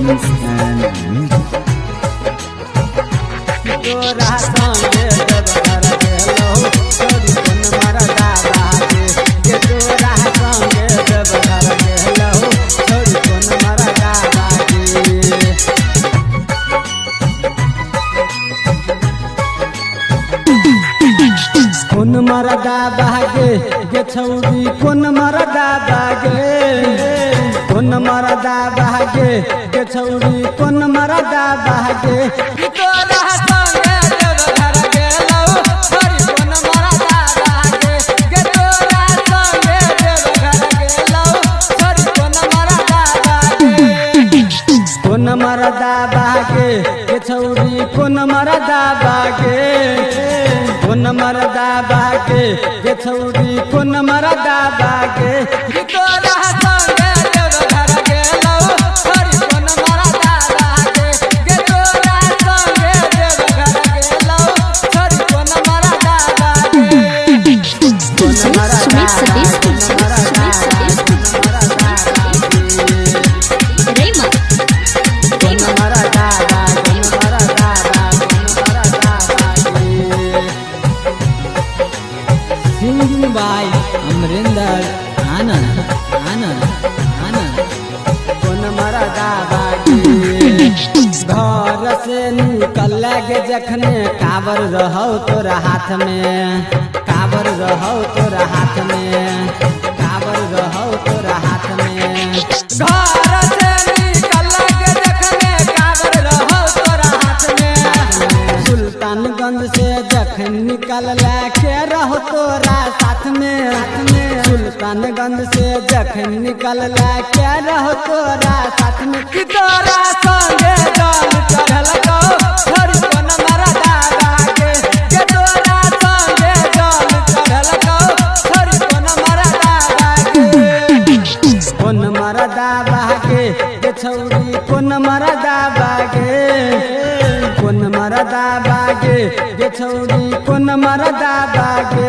recordings and music. के तोरा संगे तोरा कोन मरदा बागे गे तोरा संगे देवघर गेलौ छोरी कोन मरदा बागे मरदा बागे के छौरी कोन मरदा बागे कोन मरदा बागे के छौरी कोन मरदा बागे से निकल गे जखने, काबर रहौ तोरा हाथ में। काबर रहौ तोरा हाथ में। काबर रहौ तोरा हाथ में। घर से निकल गे जखने, काबर रहौ तोरा हाथ में। सुल्तानगंज से जखन निकल के रहो तोरा साथ में। सुल्तानगंज से जखन निकल के रहो तोरा साथ में। तोरा छौरी कोन मरदा बागे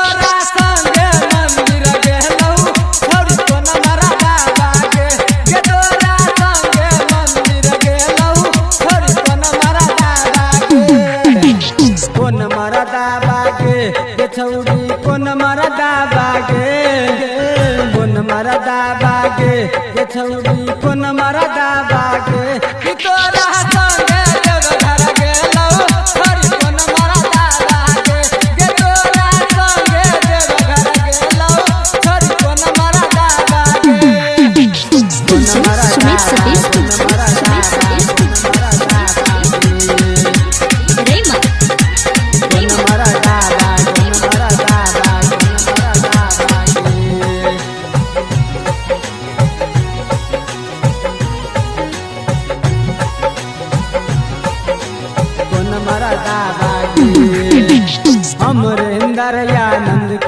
मरदा बागे गे छौरी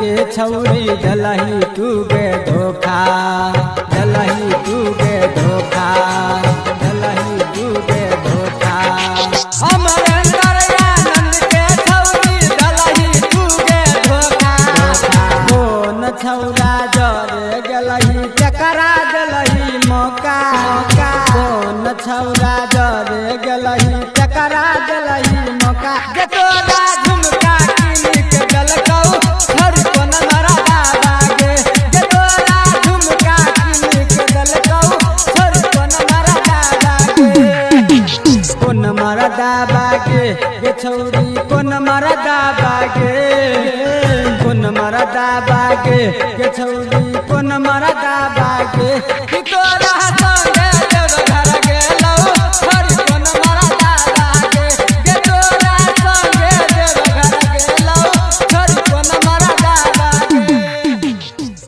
के छौरी दलही तू गे धोखा दलही तू गे धोखा दलही तू गे धोखा। के छौरी जरे गलही चकरा दलही मौका। कोन छौरा मरदा बागे, ये छौरी कौन मरदा बागे? कौन मरदा बागे, ये छौरी कौन मरदा बागे?